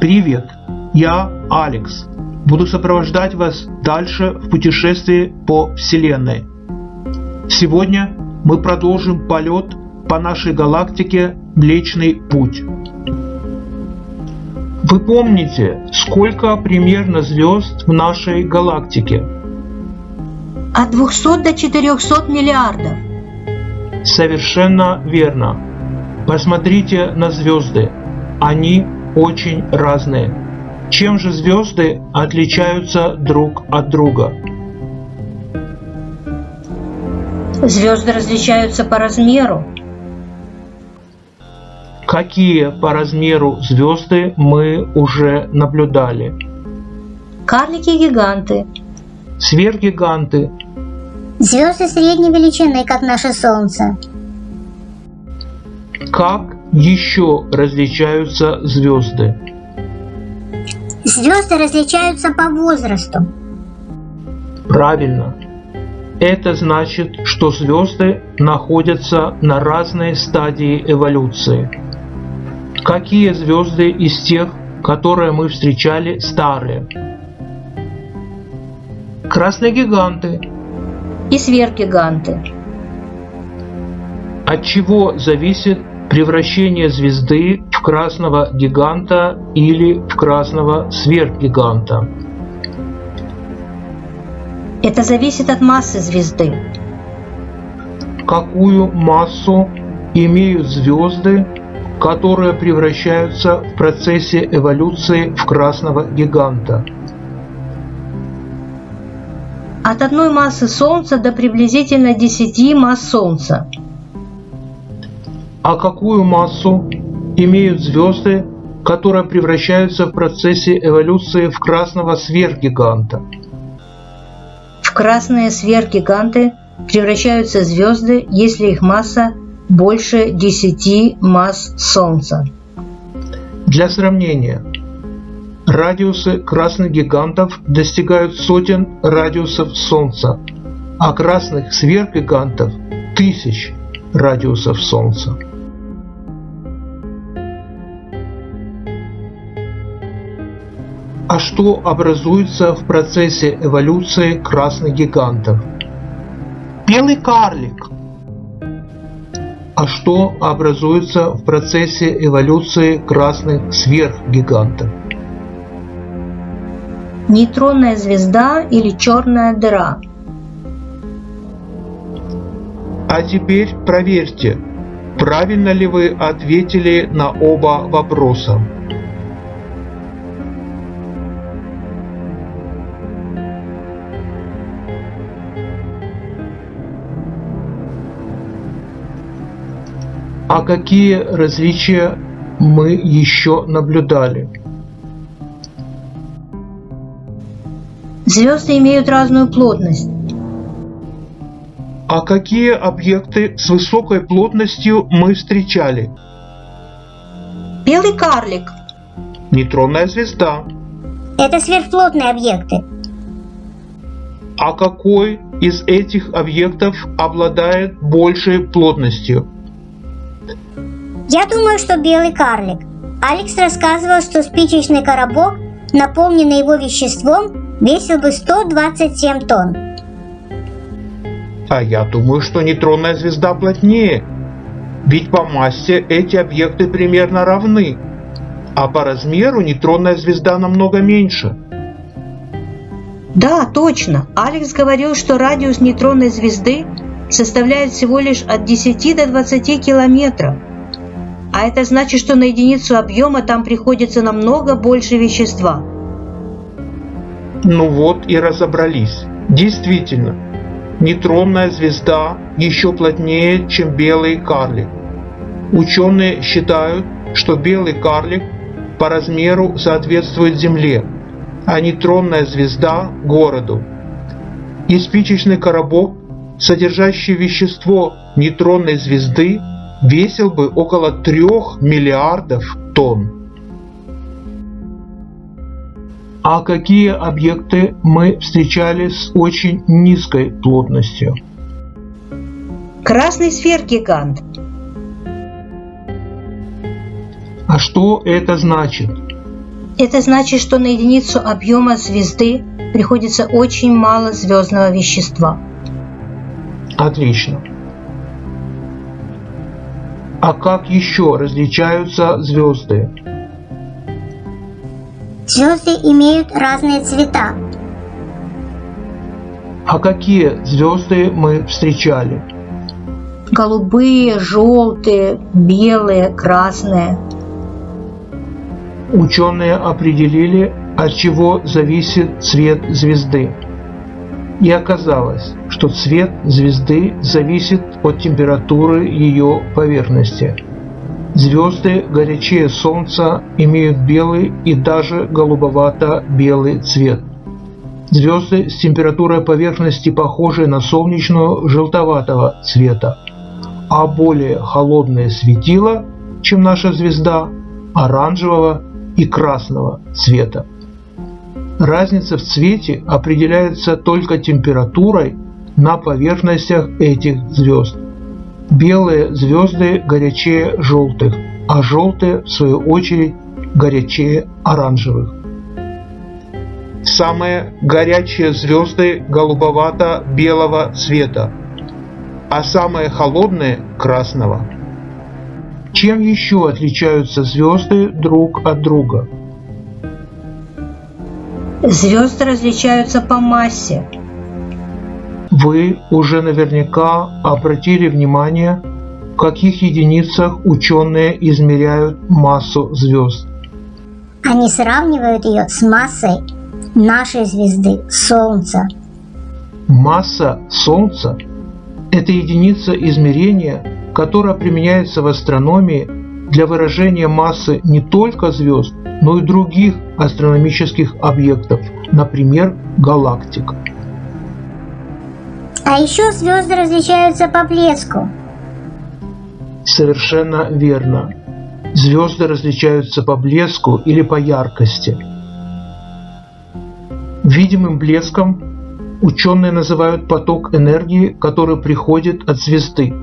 Привет, я Алекс. Буду сопровождать вас дальше в путешествии по Вселенной. Сегодня мы продолжим полет по нашей галактике Млечный Путь. Вы помните, сколько примерно звезд в нашей галактике? От 200 до 400 миллиардов. Совершенно верно. Посмотрите на звезды. Они очень разные. Чем же звезды отличаются друг от друга? Звезды различаются по размеру. Какие по размеру звезды мы уже наблюдали? Карлики-гиганты. Сверхгиганты. Звезды средней величины, как наше Солнце. Как еще различаются звезды? Звезды различаются по возрасту. Правильно. Это значит, что звезды находятся на разной стадии эволюции. Какие звезды из тех, которые мы встречали, старые? Красные гиганты. И сверхгиганты. От чего зависит превращение звезды в красного гиганта или в красного сверхгиганта? Это зависит от массы звезды. Какую массу имеют звезды, которые превращаются в процессе эволюции в красного гиганта? От одной массы Солнца до приблизительно 10 масс Солнца. А какую массу имеют звезды, которые превращаются в процессе эволюции в красного сверхгиганта? В красные сверхгиганты превращаются звезды, если их масса больше 10 масс Солнца. Для сравнения, радиусы красных гигантов достигают сотен радиусов Солнца, а красных сверхгигантов – тысяч радиусов Солнца. А что образуется в процессе эволюции красных гигантов? Белый карлик. А что образуется в процессе эволюции красных сверхгигантов? Нейтронная звезда или черная дыра. А теперь проверьте, правильно ли вы ответили на оба вопроса. А какие различия мы еще наблюдали? Звезды имеют разную плотность. А какие объекты с высокой плотностью мы встречали? Белый карлик. Нейтронная звезда. Это сверхплотные объекты. А какой из этих объектов обладает большей плотностью? Я думаю, что белый карлик. Алекс рассказывал, что спичечный коробок, наполненный его веществом, весил бы 127 тонн. А я думаю, что нейтронная звезда плотнее. Ведь по массе эти объекты примерно равны. А по размеру нейтронная звезда намного меньше. Да, точно. Алекс говорил, что радиус нейтронной звезды составляет всего лишь от 10 до 20 километров. А это значит, что на единицу объема там приходится намного больше вещества. Ну вот и разобрались. Действительно, нейтронная звезда еще плотнее, чем белый карлик. Ученые считают, что белый карлик по размеру соответствует Земле, а нейтронная звезда – городу. И спичечный коробок, содержащий вещество нейтронной звезды, весил бы около 3 миллиардов тонн. А какие объекты мы встречали с очень низкой плотностью? Красный сверхгигант. А что это значит? Это значит, что на единицу объема звезды приходится очень мало звездного вещества. Отлично. А как еще различаются звезды? Звезды имеют разные цвета. А какие звезды мы встречали? Голубые, желтые, белые, красные. Ученые определили, от чего зависит цвет звезды. И оказалось, что цвет звезды зависит от температуры ее поверхности. Звезды горячее Солнца имеют белый и даже голубовато-белый цвет. Звезды с температурой поверхности похожи на солнечную желтоватого цвета, а более холодное светило, чем наша звезда, оранжевого и красного цвета. Разница в цвете определяется только температурой на поверхностях этих звезд. Белые звезды горячее желтых, а желтые, в свою очередь, горячее оранжевых. Самые горячие звезды голубовато-белого цвета, а самые холодные – красного. Чем еще отличаются звезды друг от друга? Звезды различаются по массе. Вы уже наверняка обратили внимание, в каких единицах ученые измеряют массу звезд. Они сравнивают ее с массой нашей звезды Солнца. Масса Солнца – это единица измерения, которая применяется в астрономии для выражения массы не только звезд, но и других астрономических объектов, например, галактик. А еще звезды различаются по блеску. Совершенно верно. Звезды различаются по блеску или по яркости. Видимым блеском ученые называют поток энергии, который приходит от звезды.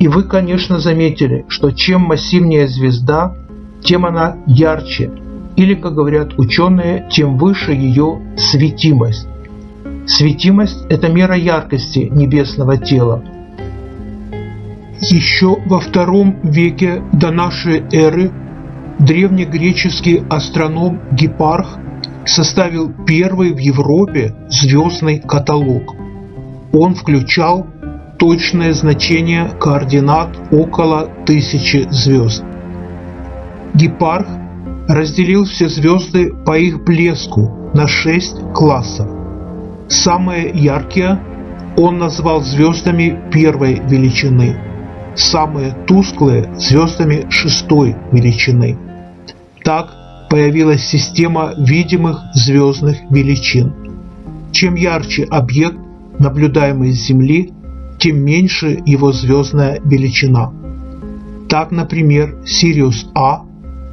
И вы, конечно, заметили, что чем массивнее звезда, тем она ярче, или, как говорят ученые, тем выше ее светимость. Светимость – это мера яркости небесного тела. Еще во втором веке до нашей эры древнегреческий астроном Гепарх составил первый в Европе звездный каталог. Он включал точное значение координат около тысячи звезд. Гепарх разделил все звезды по их блеску на шесть классов. Самые яркие он назвал звездами первой величины, самые тусклые – звездами шестой величины. Так появилась система видимых звездных величин. Чем ярче объект, наблюдаемый с Земли, тем меньше его звездная величина. Так, например, Сириус А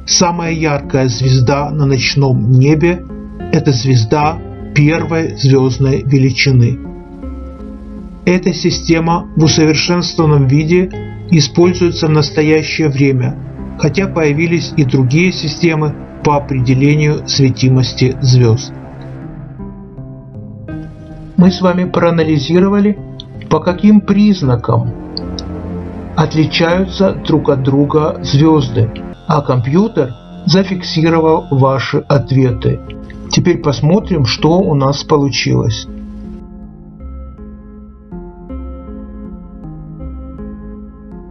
Самая яркая звезда на ночном небе – это звезда первой звездной величины. Эта система в усовершенствованном виде используется в настоящее время, хотя появились и другие системы по определению светимости звезд. Мы с вами проанализировали, по каким признакам отличаются друг от друга звезды – а компьютер зафиксировал ваши ответы. Теперь посмотрим, что у нас получилось.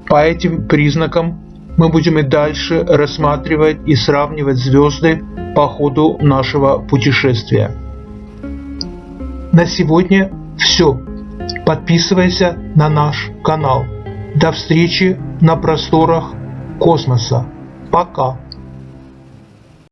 По этим признакам мы будем и дальше рассматривать и сравнивать звезды по ходу нашего путешествия. На сегодня все. Подписывайся на наш канал. До встречи на просторах космоса. Пока.